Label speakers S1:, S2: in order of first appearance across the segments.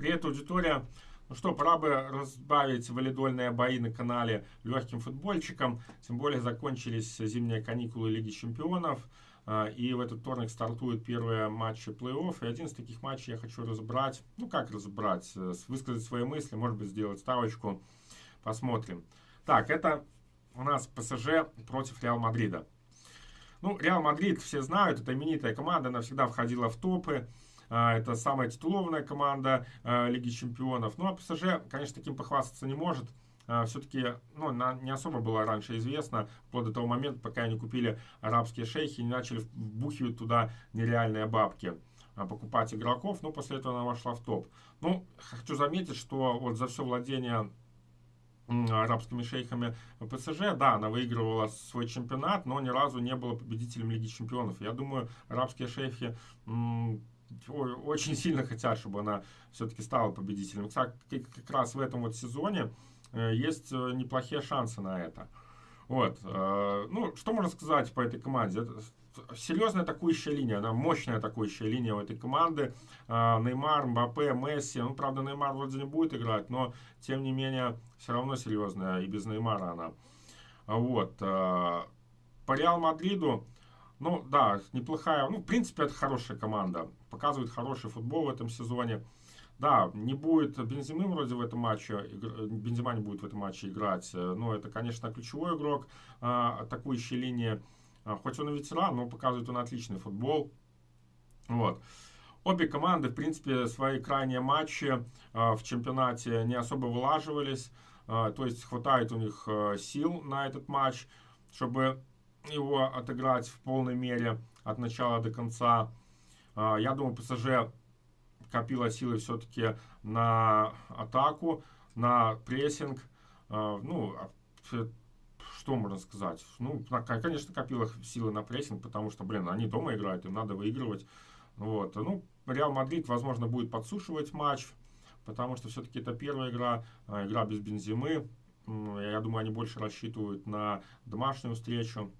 S1: Привет, аудитория! Ну что, пора бы разбавить валидольные бои на канале легким футбольчиком. Тем более закончились зимние каникулы Лиги Чемпионов. А, и в этот вторник стартуют первые матчи плей-офф. И один из таких матчей я хочу разобрать. Ну, как разобрать? Высказать свои мысли, может быть, сделать ставочку. Посмотрим. Так, это у нас ПСЖ против Реал Мадрида. Ну, Реал Мадрид, все знают, это именитая команда, она всегда входила в топы. А, это самая титулованная команда а, Лиги Чемпионов. Ну, а ПСЖ, конечно, таким похвастаться не может. А, Все-таки ну, не особо было раньше известно, вплоть до того момента, пока они купили арабские шейхи и не начали вбухивать туда нереальные бабки покупать игроков, но после этого она вошла в топ. Ну, хочу заметить, что вот за все владение арабскими шейхами ПСЖ, да, она выигрывала свой чемпионат, но ни разу не была победителем Лиги Чемпионов. Я думаю, арабские шейхи очень сильно хотят, чтобы она все-таки стала победителем. Кстати, как раз в этом вот сезоне э, есть э, неплохие шансы на это. Вот. Э, ну, что можно сказать по этой команде? серьезная атакующая линия, она мощная атакующая линия у этой команды. Неймар, Мбаппе, Месси. Ну, правда, Неймар вроде не будет играть, но, тем не менее, все равно серьезная. И без Неймара она. Вот. По Реал Мадриду ну, да, неплохая. Ну, в принципе, это хорошая команда. Показывает хороший футбол в этом сезоне. Да, не будет Бензимы вроде в этом матче, Бензима не будет в этом матче играть. Но это, конечно, ключевой игрок а, атакующей линии. А, хоть он и ветеран, но показывает он отличный футбол. Вот. Обе команды, в принципе, свои крайние матчи а, в чемпионате не особо вылаживались. То есть хватает у них сил на этот матч, чтобы его отыграть в полной мере от начала до конца. А, я думаю, ПСЖ копила силы все-таки на атаку, на прессинг. А, ну, а, что можно сказать? Ну, конечно, копила силы на прессинг, потому что, блин, они дома играют, им надо выигрывать. Вот. Ну, Реал Мадрид, возможно, будет подсушивать матч, потому что все-таки это первая игра, игра без Бензимы. Я думаю, они больше рассчитывают на домашнюю встречу.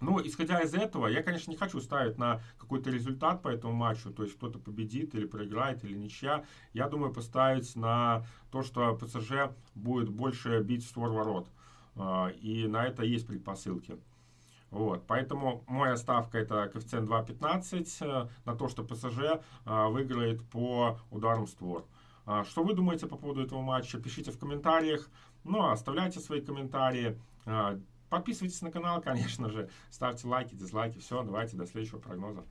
S1: Ну, исходя из этого, я, конечно, не хочу ставить на какой-то результат по этому матчу, то есть кто-то победит или проиграет, или ничья. Я думаю поставить на то, что ПСЖ будет больше бить в створ ворот. А, и на это есть предпосылки. Вот, поэтому моя ставка это коэффициент 2.15 э, на то, что ПСЖ э, выиграет по ударам створ. А, что вы думаете по поводу этого матча? Пишите в комментариях. Ну, а оставляйте свои комментарии. Подписывайтесь на канал, конечно же, ставьте лайки, дизлайки. Все, давайте до следующего прогноза.